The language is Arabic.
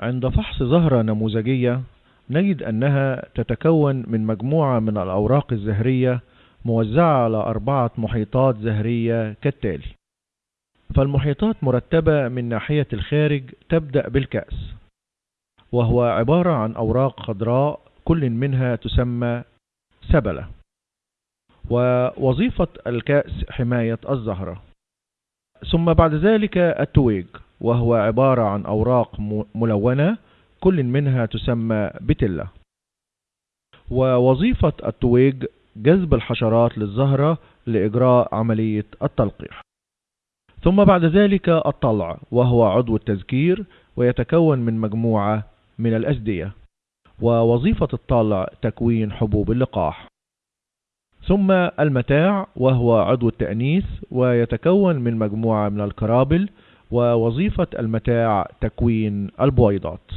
عند فحص زهرة نموذجية نجد أنها تتكون من مجموعة من الأوراق الزهرية موزعة على أربعة محيطات زهرية كالتالي. فالمحيطات مرتبة من ناحية الخارج تبدأ بالكأس وهو عبارة عن أوراق خضراء كل منها تسمى سبلة ووظيفة الكأس حماية الزهرة. ثم بعد ذلك التويج. وهو عبارة عن أوراق ملونة كل منها تسمى بتلة ووظيفة التويج جذب الحشرات للزهرة لإجراء عملية التلقيح. ثم بعد ذلك الطلع وهو عضو التذكير ويتكون من مجموعة من الأسدية ووظيفة الطلع تكوين حبوب اللقاح. ثم المتاع وهو عضو التأنيث ويتكون من مجموعة من الكرابل ووظيفة المتاع تكوين البويضات.